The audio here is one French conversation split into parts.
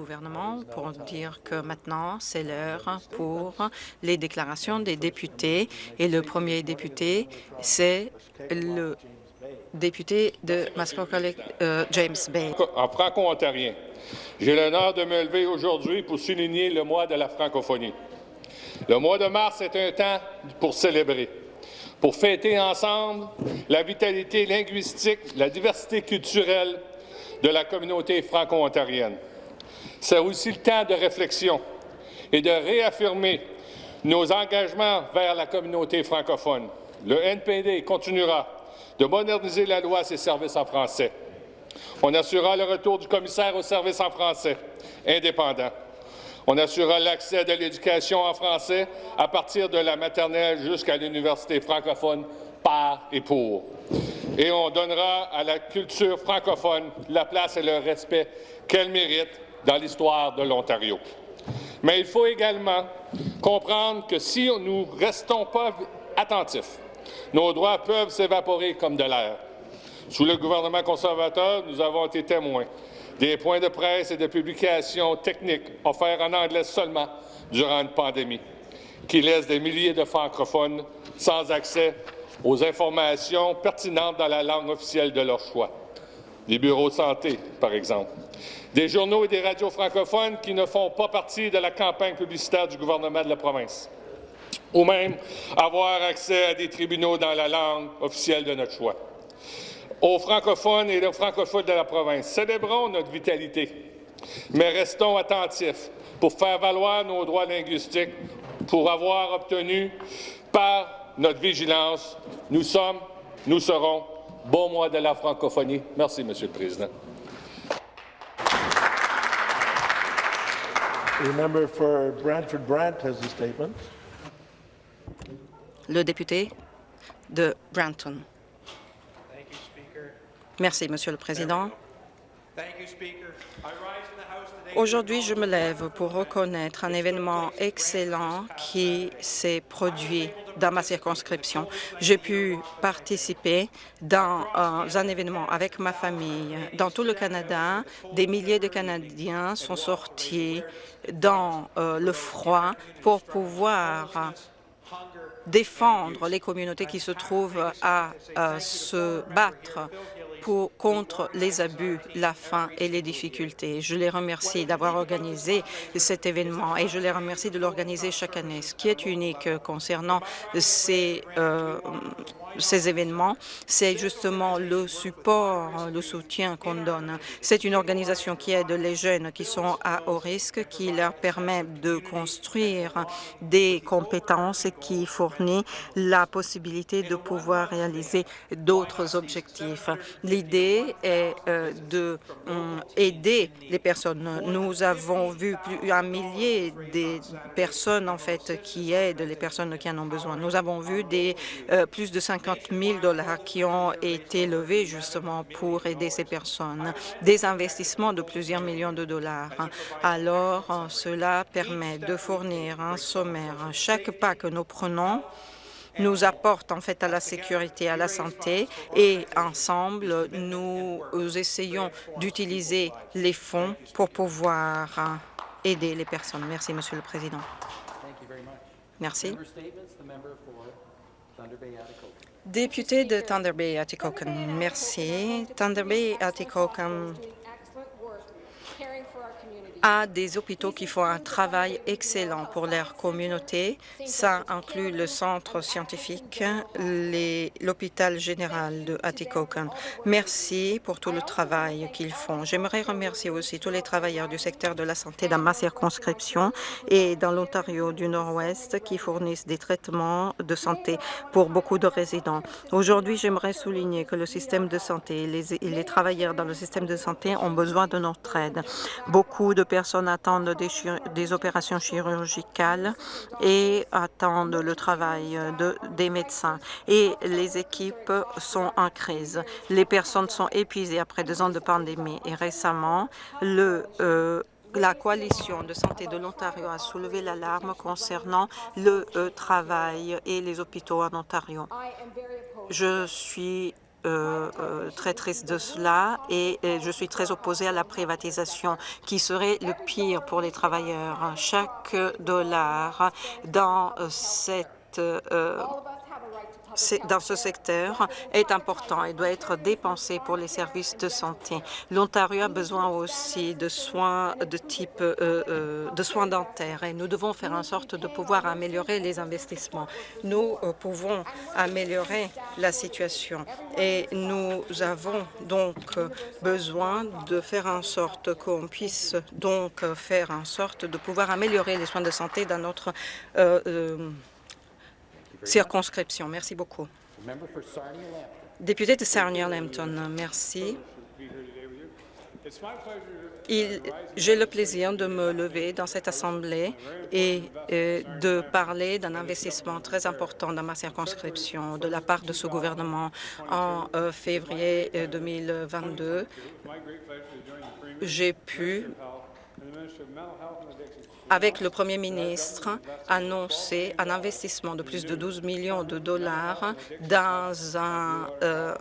gouvernement pour dire que maintenant, c'est l'heure pour les déclarations des députés. Et le premier député, c'est le député de Mascot euh, James Bay. En franco-ontarien, j'ai l'honneur de me lever aujourd'hui pour souligner le mois de la francophonie. Le mois de mars est un temps pour célébrer, pour fêter ensemble la vitalité linguistique, la diversité culturelle de la communauté franco-ontarienne. C'est aussi le temps de réflexion et de réaffirmer nos engagements vers la communauté francophone. Le NPD continuera de moderniser la loi et ses services en français. On assurera le retour du commissaire aux services en français indépendant. On assurera l'accès de l'éducation en français à partir de la maternelle jusqu'à l'université francophone par et pour. Et on donnera à la culture francophone la place et le respect qu'elle mérite dans l'histoire de l'Ontario. Mais il faut également comprendre que si nous ne restons pas attentifs, nos droits peuvent s'évaporer comme de l'air. Sous le gouvernement conservateur, nous avons été témoins des points de presse et de publications techniques offerts en anglais seulement durant une pandémie, qui laissent des milliers de francophones sans accès aux informations pertinentes dans la langue officielle de leur choix. Les bureaux de santé, par exemple. Des journaux et des radios francophones qui ne font pas partie de la campagne publicitaire du gouvernement de la province, ou même avoir accès à des tribunaux dans la langue officielle de notre choix. Aux francophones et aux francophones de la province, célébrons notre vitalité, mais restons attentifs pour faire valoir nos droits linguistiques, pour avoir obtenu par notre vigilance, nous sommes, nous serons, bon mois de la francophonie. Merci, Monsieur le Président. Le député de Branton. Merci, Monsieur le Président. Aujourd'hui, je me lève pour reconnaître un événement excellent qui s'est produit dans ma circonscription. J'ai pu participer dans euh, un événement avec ma famille. Dans tout le Canada, des milliers de Canadiens sont sortis dans euh, le froid pour pouvoir défendre les communautés qui se trouvent à se battre contre les abus, la faim et les difficultés. Je les remercie d'avoir organisé cet événement et je les remercie de l'organiser chaque année. Ce qui est unique concernant ces, euh, ces événements, c'est justement le support, le soutien qu'on donne. C'est une organisation qui aide les jeunes qui sont à haut risque, qui leur permet de construire des compétences et qui fournit la possibilité de pouvoir réaliser d'autres objectifs. L'idée est euh, de euh, aider les personnes. Nous avons vu plus un millier de personnes en fait qui aident les personnes qui en ont besoin. Nous avons vu des euh, plus de 50 000 dollars qui ont été levés justement pour aider ces personnes, des investissements de plusieurs millions de dollars. Alors, cela permet de fournir un sommaire. Chaque pas que nous prenons nous apporte en fait à la sécurité, à la santé et ensemble, nous essayons d'utiliser les fonds pour pouvoir aider les personnes. Merci, Monsieur le Président. Merci. Député de Thunder Bay, Atikokan, merci. Thunder Bay, Atikokan a des hôpitaux qui font un travail excellent pour leur communauté. Ça inclut le centre scientifique, l'hôpital général de Atikokan. Merci pour tout le travail qu'ils font. J'aimerais remercier aussi tous les travailleurs du secteur de la santé dans ma circonscription et dans l'Ontario du Nord-Ouest qui fournissent des traitements de santé pour beaucoup de résidents. Aujourd'hui, j'aimerais souligner que le système de santé et les, les travailleurs dans le système de santé ont besoin de notre aide. Beaucoup de personnes attendent des, opérations chirurgicales et attendent le travail de, des médecins. Et les équipes sont en crise. Les personnes sont épuisées après deux ans de pandémie. Et récemment, euh, la coalition de santé de l'Ontario a soulevé l'alarme concernant le euh, travail et les hôpitaux en Ontario. Je suis très triste de cela et je suis très opposée à la privatisation qui serait le pire pour les travailleurs. Chaque dollar dans cette dans ce secteur est important et doit être dépensé pour les services de santé. L'Ontario a besoin aussi de soins de type euh, euh, de soins dentaires et nous devons faire en sorte de pouvoir améliorer les investissements. Nous euh, pouvons améliorer la situation et nous avons donc besoin de faire en sorte qu'on puisse donc faire en sorte de pouvoir améliorer les soins de santé dans notre circonscription. Merci beaucoup. Député de Sarnia-Lambton, merci. J'ai le plaisir de me lever dans cette Assemblée et euh, de parler d'un investissement très important dans ma circonscription de la part de ce gouvernement en euh, février 2022. Euh, J'ai pu avec le Premier ministre, annoncer un investissement de plus de 12 millions de dollars dans un euh,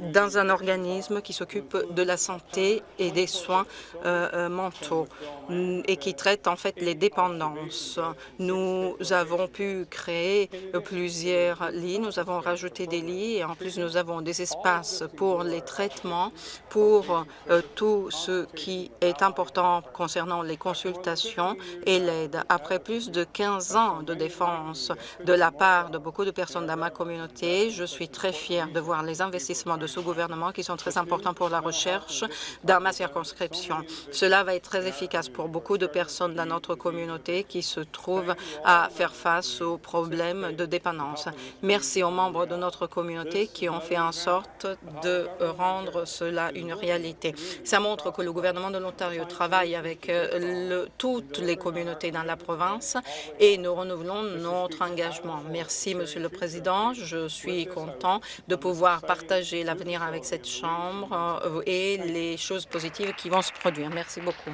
dans un organisme qui s'occupe de la santé et des soins euh, euh, mentaux et qui traite en fait les dépendances. Nous avons pu créer plusieurs lits, nous avons rajouté des lits et en plus nous avons des espaces pour les traitements, pour euh, tout ce qui est important concernant les consultations et l'aide. Après plus de 15 ans de défense de la part de beaucoup de personnes dans ma communauté, je suis très fière de voir les investissements de ce gouvernement qui sont très importants pour la recherche dans ma circonscription. Cela va être très efficace pour beaucoup de personnes dans notre communauté qui se trouvent à faire face aux problèmes de dépendance. Merci aux membres de notre communauté qui ont fait en sorte de rendre cela une réalité. Ça montre que le gouvernement de l'Ontario travaille avec euh, toutes les communautés dans la province et nous renouvelons notre engagement. Merci, Monsieur le Président. Je suis content de pouvoir partager la l'avenir avec cette Chambre euh, et les choses positives qui vont se produire. Merci beaucoup.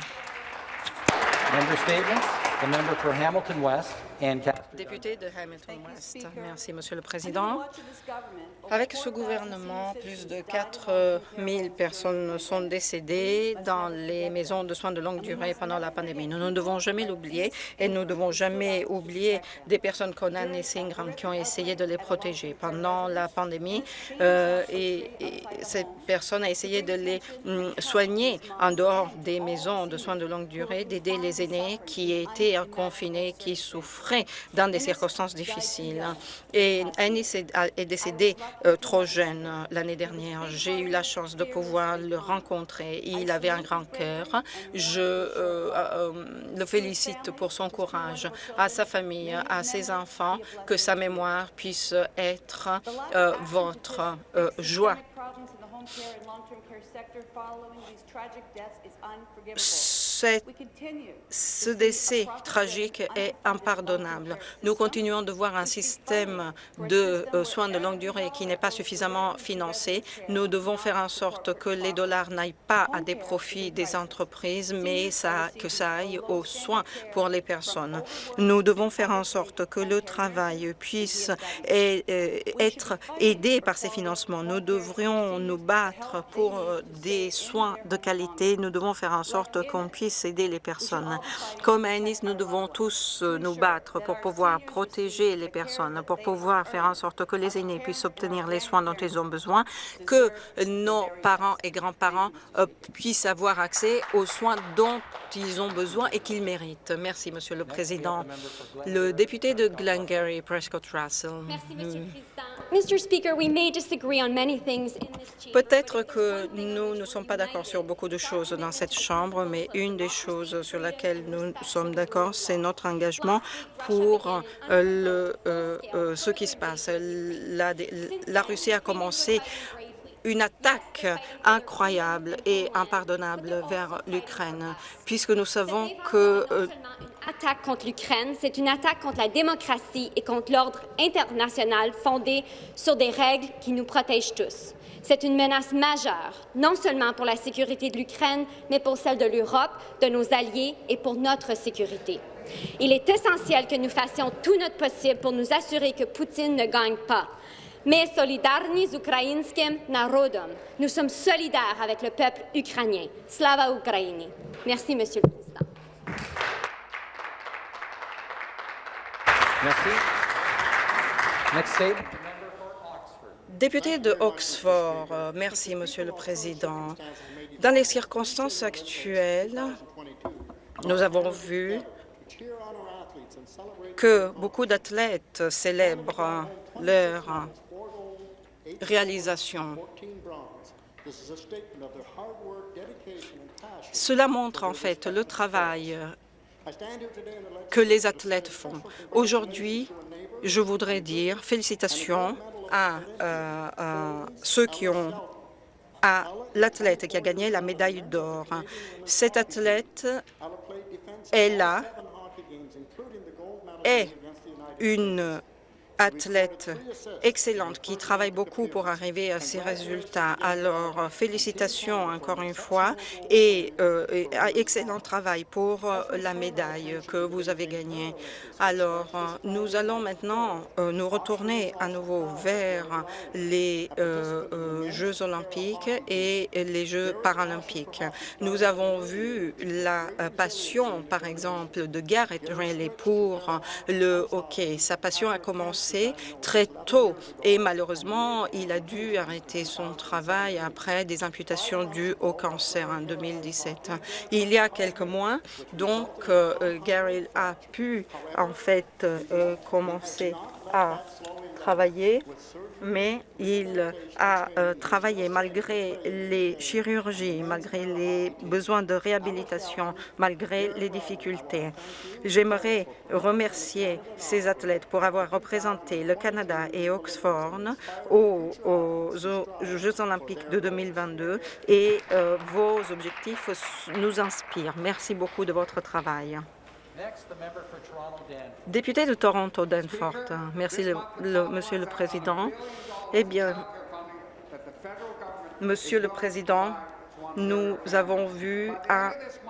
Député de Hamilton West. Merci, Monsieur le Président. Avec ce gouvernement, plus de 4 000 personnes sont décédées dans les maisons de soins de longue durée pendant la pandémie. Nous ne devons jamais l'oublier et nous ne devons jamais oublier des personnes comme Anne et Singram qui ont essayé de les protéger pendant la pandémie. Euh, et, cette personne a essayé de les hum, soigner en dehors des maisons de soins de longue durée, d'aider les aînés qui étaient confinés, qui dans des circonstances difficiles. Et Annie est décédé euh, trop jeune euh, l'année dernière. J'ai eu la chance de pouvoir le rencontrer. Il avait un grand cœur. Je euh, le félicite pour son courage, à sa famille, à ses enfants, que sa mémoire puisse être votre joie ce décès tragique est impardonnable. Nous continuons de voir un système de euh, soins de longue durée qui n'est pas suffisamment financé. Nous devons faire en sorte que les dollars n'aillent pas à des profits des entreprises, mais ça, que ça aille aux soins pour les personnes. Nous devons faire en sorte que le travail puisse euh, être aidé par ces financements. Nous devrions nous battre pour euh, des soins de qualité. Nous devons faire en sorte qu'on puisse aider les personnes. Comme à Nice, nous devons tous euh, nous battre pour pouvoir protéger les personnes, pour pouvoir faire en sorte que les aînés puissent obtenir les soins dont ils ont besoin, que nos parents et grands-parents euh, puissent avoir accès aux soins dont ils ont besoin et qu'ils méritent. Merci, Monsieur le Président. Le député de Glengarry, Prescott Russell. Merci, Monsieur le Président. Peut-être que nous ne sommes pas d'accord sur beaucoup de choses dans cette Chambre, mais une des choses sur laquelle nous sommes d'accord, c'est notre engagement pour euh, euh, euh, ce qui se passe. La, la Russie a commencé une attaque incroyable et impardonnable vers l'Ukraine, puisque nous savons que... Euh, attaque contre l'Ukraine, c'est une attaque contre la démocratie et contre l'ordre international fondé sur des règles qui nous protègent tous. C'est une menace majeure, non seulement pour la sécurité de l'Ukraine, mais pour celle de l'Europe, de nos alliés et pour notre sécurité. Il est essentiel que nous fassions tout notre possible pour nous assurer que Poutine ne gagne pas. Mais solidarni z ukrainskim narodom. Nous sommes solidaires avec le peuple ukrainien. Slava Ukraini. Merci, Monsieur le Président. Merci. Next. Député de Oxford, euh, merci, Monsieur le Président. Dans les circonstances actuelles, nous avons vu que beaucoup d'athlètes célèbrent leur réalisation. Cela montre en fait le travail que les athlètes font. Aujourd'hui, je voudrais dire félicitations à, euh, à ceux qui ont à l'athlète qui a gagné la médaille d'or. Cet athlète est là, est une athlète excellente qui travaille beaucoup pour arriver à ces résultats. Alors, félicitations encore une fois et, euh, et excellent travail pour euh, la médaille que vous avez gagnée. Alors, euh, nous allons maintenant nous retourner à nouveau vers les Jeux olympiques et les Jeux paralympiques. Nous avons vu la passion, par exemple, de Garrett Riley pour le hockey. Sa passion a commencé très tôt et malheureusement, il a dû arrêter son travail après des imputations dues au cancer en 2017. Il y a quelques mois, donc, euh, Gary a pu en fait euh, commencer à travailler, mais il a euh, travaillé malgré les chirurgies, malgré les besoins de réhabilitation, malgré les difficultés. J'aimerais remercier ces athlètes pour avoir représenté le Canada et Oxford aux, Jeux olympiques de 2022 et euh, vos objectifs nous inspirent. Merci beaucoup de votre travail. Député de Toronto, Danforth. Merci, le, le, Monsieur le Président. Eh bien, Monsieur le Président, nous avons vu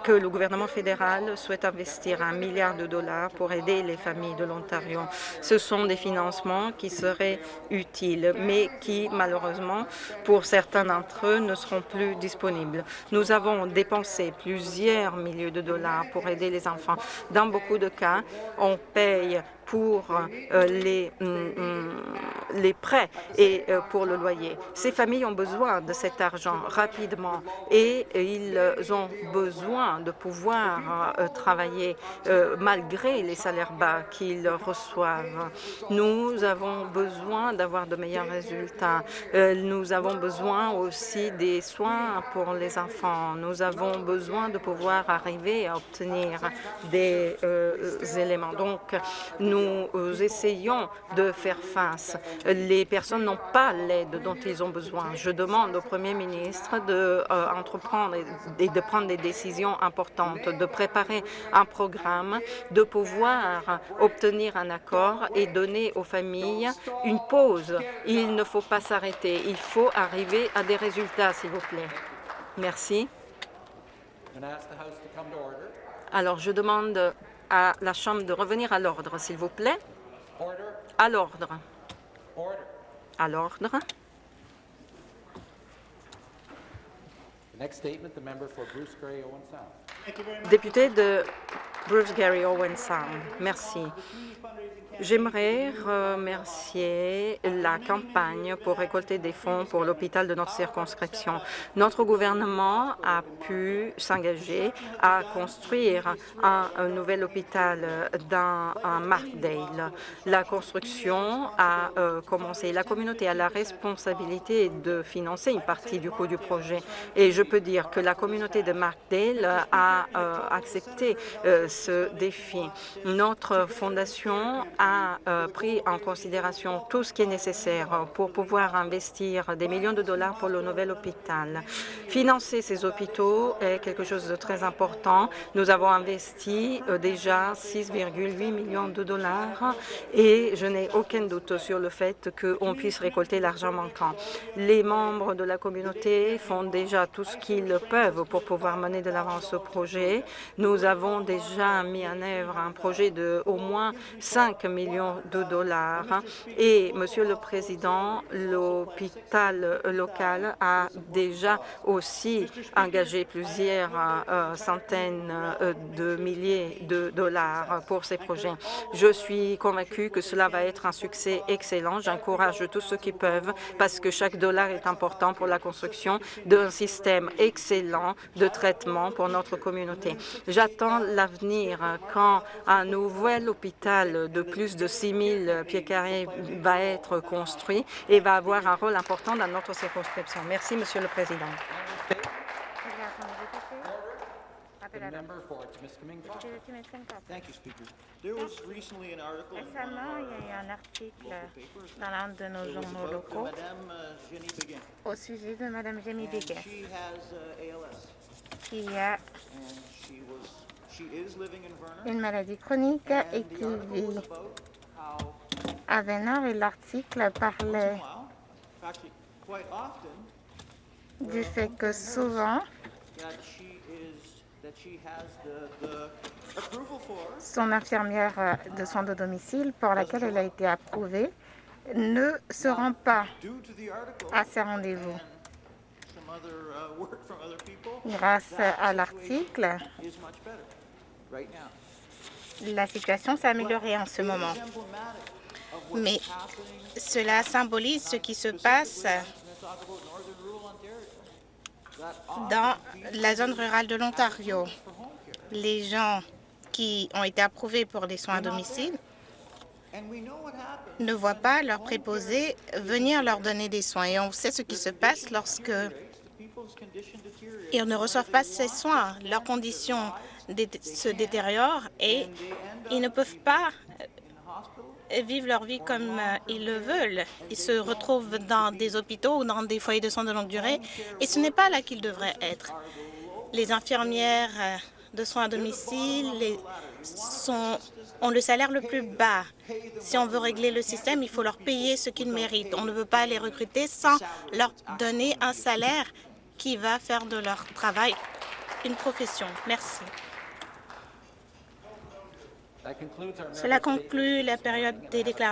que le gouvernement fédéral souhaite investir un milliard de dollars pour aider les familles de l'Ontario. Ce sont des financements qui seraient utiles, mais qui, malheureusement, pour certains d'entre eux, ne seront plus disponibles. Nous avons dépensé plusieurs milliers de dollars pour aider les enfants. Dans beaucoup de cas, on paye pour euh, les, mm, les prêts et euh, pour le loyer. Ces familles ont besoin de cet argent rapidement et ils ont besoin de pouvoir euh, travailler malgré les salaires bas qu'ils reçoivent. Nous avons besoin d'avoir de meilleurs résultats. Nous avons besoin aussi des soins pour les enfants. Nous avons besoin de pouvoir arriver à obtenir des éléments. Donc, nous nous essayons de faire face. Les personnes n'ont pas l'aide dont ils ont besoin. Je demande au Premier ministre d'entreprendre de, euh, et de prendre des décisions importantes, de préparer un programme, de pouvoir obtenir un accord et donner aux familles une pause. Il ne faut pas s'arrêter. Il faut arriver à des résultats, s'il vous plaît. Merci. Alors, je demande à la Chambre de revenir à l'ordre, s'il vous plaît. À l'ordre. À l'ordre. Député de Bruce Gary Owen Sound. Merci. J'aimerais remercier la campagne pour récolter des fonds pour l'hôpital de notre circonscription. Notre gouvernement a pu s'engager à construire un, nouvel hôpital dans Markdale. La construction a euh, commencé. La communauté a la responsabilité de financer une partie du coût du projet. Et je peux dire que la communauté de Markdale a euh, accepté euh, ce défi. Notre fondation a a euh, pris en considération tout ce qui est nécessaire pour pouvoir investir des millions de dollars pour le nouvel hôpital. Financer ces hôpitaux est quelque chose de très important. Nous avons investi euh, déjà 6,8 millions de dollars et je n'ai aucun doute sur le fait qu'on puisse récolter l'argent manquant. Les membres de la communauté font déjà tout ce qu'ils peuvent pour pouvoir mener de l'avant ce projet. Nous avons déjà mis en œuvre un projet de au moins 5 millions de dollars. Et, Monsieur le Président, l'hôpital local a déjà aussi engagé plusieurs euh, centaines euh, de milliers de dollars pour ces projets. Je suis convaincue que cela va être un succès excellent. J'encourage tous ceux qui peuvent parce que chaque dollar est important pour la construction d'un système excellent de traitement pour notre communauté. J'attends l'avenir quand un nouvel hôpital de plus de 6 000 pieds carrés va être construit et va avoir un rôle important dans notre circonscription. Merci, Monsieur le Président. Member for Timiskaming. Thank you, Speaker. There was recently an article in one of Récemment, il y a eu un article dans l'un de nos journaux locaux uh, Begin. au sujet de Mme Jamie And Biggess, she has ALS, qui a une maladie chronique et qui vit à Vénard et l'article parlait du fait que souvent son infirmière euh, de soins de domicile pour laquelle elle a été approuvée ne se rend pas à ses rendez-vous. uh. Grâce à l'article, la situation s'est améliorée en ce moment. Mais cela symbolise ce qui se passe dans la zone rurale de l'Ontario. Les gens qui ont été approuvés pour des soins à domicile ne voient pas leur préposé venir leur donner des soins. Et on sait ce qui se passe lorsque ils ne reçoivent pas ces soins. Leurs conditions se détériorent et ils ne peuvent pas euh, vivre leur vie comme euh, ils le veulent. Ils se retrouvent dans des hôpitaux ou dans des foyers de soins de longue durée et ce n'est pas là qu'ils devraient être. Les infirmières euh, de soins à domicile sont, ont le salaire le plus bas. Si on veut régler le système, il faut leur payer ce qu'ils méritent. On ne peut pas les recruter sans leur donner un salaire qui va faire de leur travail une profession. Merci. Cela conclut la période des déclarations.